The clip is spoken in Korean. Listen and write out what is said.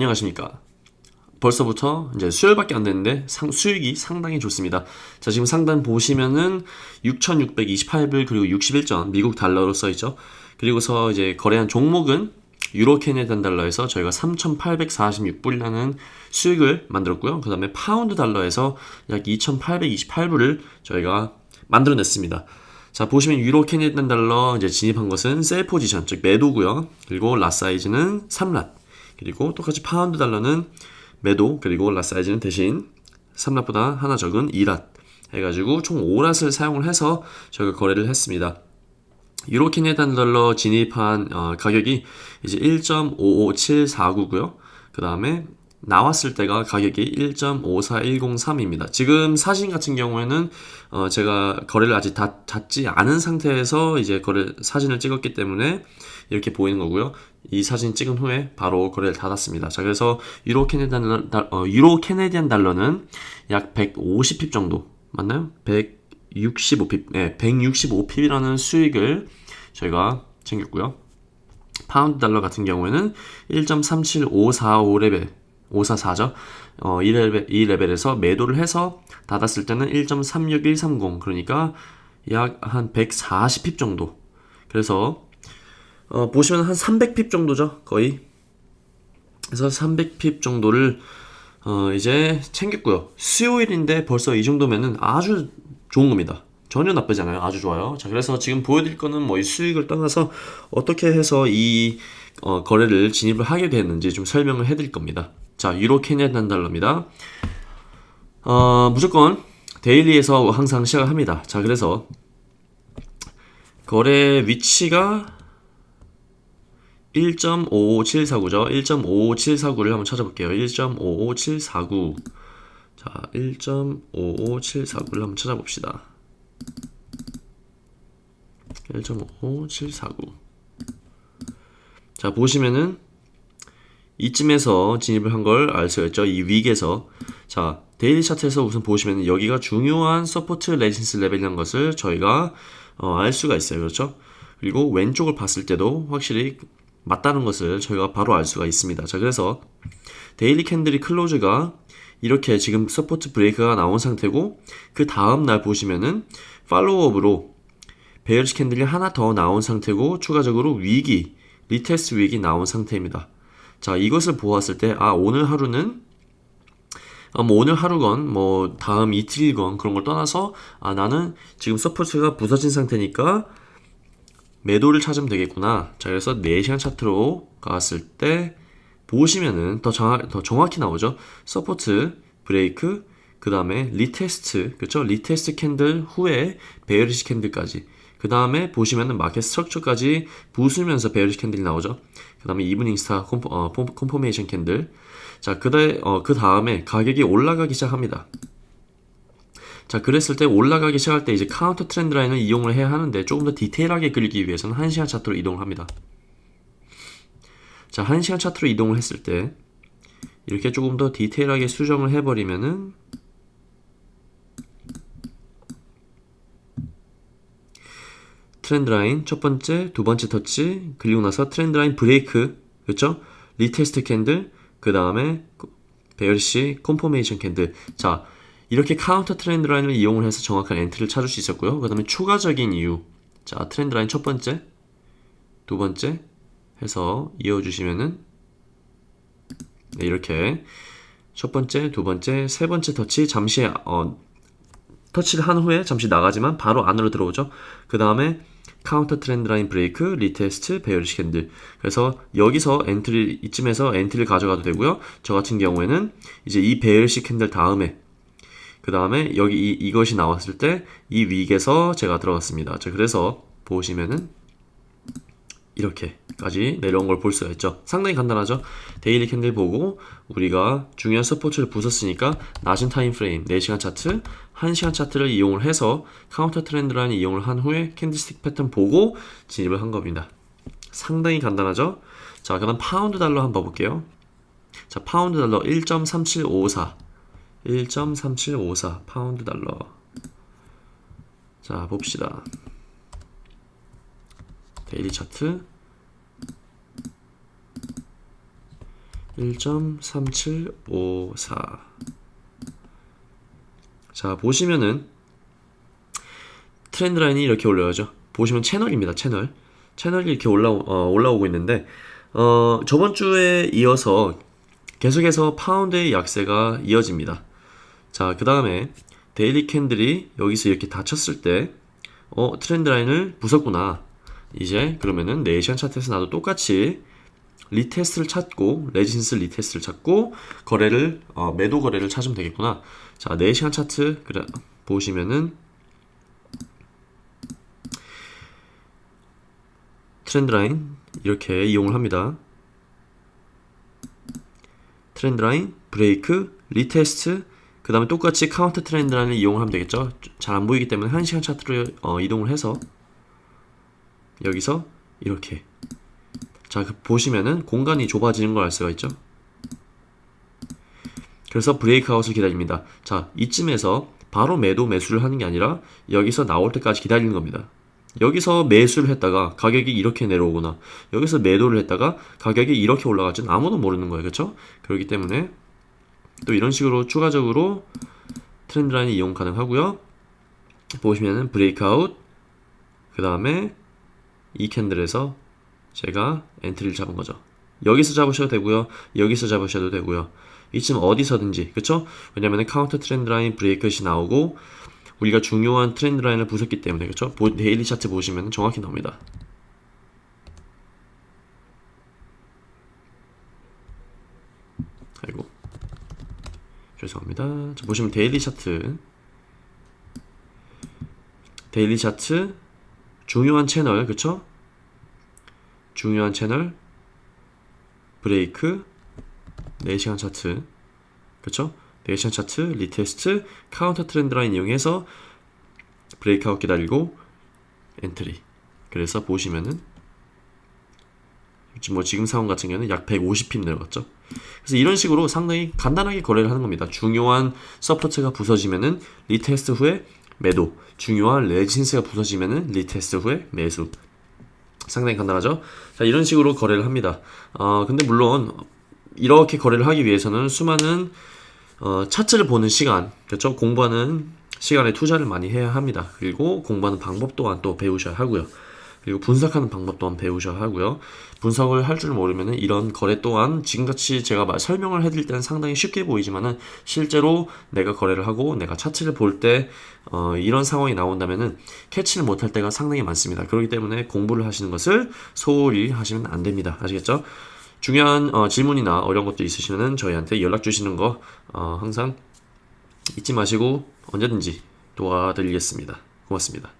안녕하십니까. 벌써부터 이제 수요일밖에 안 됐는데 상, 수익이 상당히 좋습니다. 자, 지금 상단 보시면은 6,628불 그리고 61전 미국 달러로 써 있죠. 그리고서 이제 거래한 종목은 유로 Canadian 달러에서 저희가 3,846불이라는 수익을 만들었고요. 그 다음에 파운드 달러에서 약 2,828불을 저희가 만들어냈습니다. 자, 보시면 유로 Canadian 달러 이제 진입한 것은 sell 포지션, 즉 매도고요. 그리고 라 사이즈는 3랏. 그리고 똑같이 파운드 달러는 매도, 그리고 lot 사이즈는 대신 3 lot보다 하나 적은 2 lot. 해가지고 총 5 lot을 사용을 해서 저희가 거래를 했습니다. 유로 Canadian 달러 진입한 어, 가격이 이제 1.55749고요. 그 다음에 나왔을 때가 가격이 1.54103입니다. 지금 사진 같은 경우에는 어 제가 거래를 아직 다 닫지 않은 상태에서 이제 거래 사진을 찍었기 때문에 이렇게 보이는 거고요. 이 사진 찍은 후에 바로 거래를 닫았습니다. 자, 그래서 유로 Canadian 달러, 어, 유로 Canadian 달러는 약 150 pip 정도 맞나요? 165 pip, 네, 165 pip이라는 수익을 저희가 챙겼고요. 파운드 달러 같은 경우에는 1.37545레벨 544죠. 어, 이 레벨, 이 레벨에서 매도를 해서 닫았을 때는 1.36130 그러니까 약 한 140핍 정도. 그래서 어, 보시면 한 300핍 정도죠. 거의. 그래서 300핍 정도를 어, 이제 챙겼고요. 수요일인데 벌써 이 정도면은 아주 좋은 겁니다. 전혀 나쁘지 않아요. 아주 좋아요. 자, 그래서 지금 보여드릴 거는 뭐 이 수익을 떠나서 어떻게 해서 이 어, 거래를 진입을 하게 됐는지 좀 설명을 해드릴 겁니다. 자, 유로 캐네단 달러입니다. 어, 무조건 데일리에서 항상 시작을 합니다. 자, 그래서 거래 위치가 1.55749죠. 1.55749를 한번 찾아볼게요. 1.55749. 자, 1.55749를 한번 찾아봅시다. 1.55749. 자, 보시면은 이쯤에서 진입을 한 걸 알 수가 있죠. 이 wick에서. 자, daily 차트에서 우선 보시면 여기가 중요한 support resistance 레벨이라는 것을 저희가 어, 알 수가 있어요. 그렇죠? 그리고 왼쪽을 봤을 때도 확실히 맞다는 것을 저희가 바로 알 수가 있습니다. 자, 그래서 daily candle이 close가 이렇게 지금 support break가 나온 상태고 그 다음 날 보시면은 follow-up으로 bearish candle이 하나 더 나온 상태고 추가적으로 wick이, retest wick이 나온 상태입니다. 자, 이것을 보았을 때, 아, 오늘 하루는, 아, 뭐, 오늘 하루건, 뭐, 다음 이틀건, 그런 걸 떠나서, 아, 나는 지금 support가 부서진 상태니까, 매도를 찾으면 되겠구나. 자, 그래서 4시간 차트로 갔을 때, 보시면은 더, 정확, 더 정확히 나오죠. support, break, 그 다음에 retest, 그쵸? retest candle 후에 bearish candle까지. 그 다음에 보시면은 market structure까지 부수면서 bearish candle이 나오죠. 그 다음에 evening star 콤포, 어, confirmation candle. 자, 그, 다, 어, 그 다음에 가격이 올라가기 시작합니다. 자, 그랬을 때 올라가기 시작할 때 이제 counter trend line을 이용을 해야 하는데 조금 더 디테일하게 그리기 위해서는 1시간 차트로 이동을 합니다. 자, 1시간 차트로 이동을 했을 때 이렇게 조금 더 디테일하게 수정을 해버리면은 trend line 첫 번째, 두 번째 터치, 그리고 나서 trend line break, 그렇죠? retest candle, 그 다음에 bearish confirmation candle. 자, 이렇게 counter trend line을 이용을 해서 정확한 entry를 찾을 수 있었고요. 그 다음에 추가적인 이유. 자, trend line 첫 번째, 두 번째 해서 이어주시면은 네, 이렇게 첫 번째, 두 번째, 세 번째 터치 잠시 어, 터치를 한 후에 잠시 나가지만 바로 안으로 들어오죠. 그 다음에 counter trend line break, retest, bearish candle. 그래서 여기서 entry 이쯤에서 entry를 가져가도 되고요. 저 같은 경우에는 이제 이 bearish candle 다음에 그 다음에 여기 이, 이것이 나왔을 때 이 wick에서 제가 들어갔습니다. 자, 그래서 보시면은 이렇게까지 내려온 걸 볼 수가 있죠. 상당히 간단하죠. daily candle 보고 우리가 중요한 support를 부쉈으니까 낮은 time frame 4시간 차트, 1시간 차트를 이용을 해서 counter trend line 이용을 한 후에 candlestick 패턴 보고 진입을 한 겁니다. 상당히 간단하죠. 자, 그다음 파운드 달러 한번 봐볼게요. 자, 파운드 달러 1.3754 1.3754 파운드 달러 자 봅시다 daily 차트 1.3754 자 보시면은 trend line이 이렇게 올라가죠. 보시면 채널입니다 채널. 채널이 이렇게 올라, 어, 올라오고 있는데 어, 저번 주에 이어서 계속해서 파운드의 약세가 이어집니다. 자 그 다음에 daily candle이 여기서 이렇게 닫혔을 때 어, trend line을 부쉈구나. 이제 그러면은 네 시간 차트에서 나도 똑같이 retest를 찾고 resistance retest를 찾고 거래를 어, 매도 거래를 찾으면 되겠구나. 자, 4시간 차트 그래 보시면은 trend line 이렇게 이용을 합니다. trend line, break, retest 그 다음에 똑같이 counter trend line을 이용을 하면 되겠죠. 잘 안 보이기 때문에 1시간 차트로 어, 이동을 해서 여기서 이렇게 자, 그 보시면은 공간이 좁아지는 걸 알 수가 있죠. 그래서 브레이크아웃을 기다립니다. 자, 이쯤에서 바로 매도 매수를 하는 게 아니라 여기서 나올 때까지 기다리는 겁니다. 여기서 매수를 했다가 가격이 이렇게 내려오거나 여기서 매도를 했다가 가격이 이렇게 올라갈지는 아무도 모르는 거예요. 그렇죠? 그렇기 때문에 또 이런 식으로 추가적으로 trend line이 이용 가능하고요. 보시면은 breakout 그 다음에 이 candle에서 제가 entry를 잡은 거죠. 여기서 잡으셔도 되고요. 여기서 잡으셔도 되고요. 이쯤 어디서든지 그쵸? 왜냐면 counter trend line break이 나오고 우리가 중요한 trend line을 부쉈기 때문에 그쵸? daily 차트 보시면 정확히 나옵니다. 아이고 죄송합니다. 자, 보시면 daily 차트 daily 차트 중요한 채널 그쵸? 중요한 채널 브레이크 4시간 차트 그쵸? 4시간 차트 retest counter trend line 이용해서 breakout 기다리고 entry 그래서 보시면은 뭐 지금 상황 같은 경우는 약 150 pip 내려갔죠. 그래서 이런 식으로 상당히 간단하게 거래를 하는 겁니다. 중요한 support가 부서지면은 retest 후에 매도, 중요한 resistance가 부서지면은 retest 후에 매수. 상당히 간단하죠. 자, 이런 식으로 거래를 합니다. 어, 근데 물론 이렇게 거래를 하기 위해서는 수많은 어, 차트를 보는 시간, 그렇죠? 공부하는 시간에 투자를 많이 해야 합니다. 그리고 공부하는 방법 또한 또 배우셔야 하고요. 그리고 분석하는 방법 또한 배우셔야 하고요. 분석을 할 줄 모르면은 이런 거래 또한 지금같이 제가 말 설명을 해드릴 때는 상당히 쉽게 보이지만 은 실제로 내가 거래를 하고 내가 차트를 볼때 어, 이런 상황이 나온다면 은 캐치를 못할 때가 상당히 많습니다. 그렇기 때문에 공부를 하시는 것을 소홀히 하시면 안 됩니다. 아시겠죠? 중요한 어, 질문이나 어려운 것도 있으시면은 저희한테 연락 주시는 거 어, 항상 잊지 마시고 언제든지 도와드리겠습니다. 고맙습니다.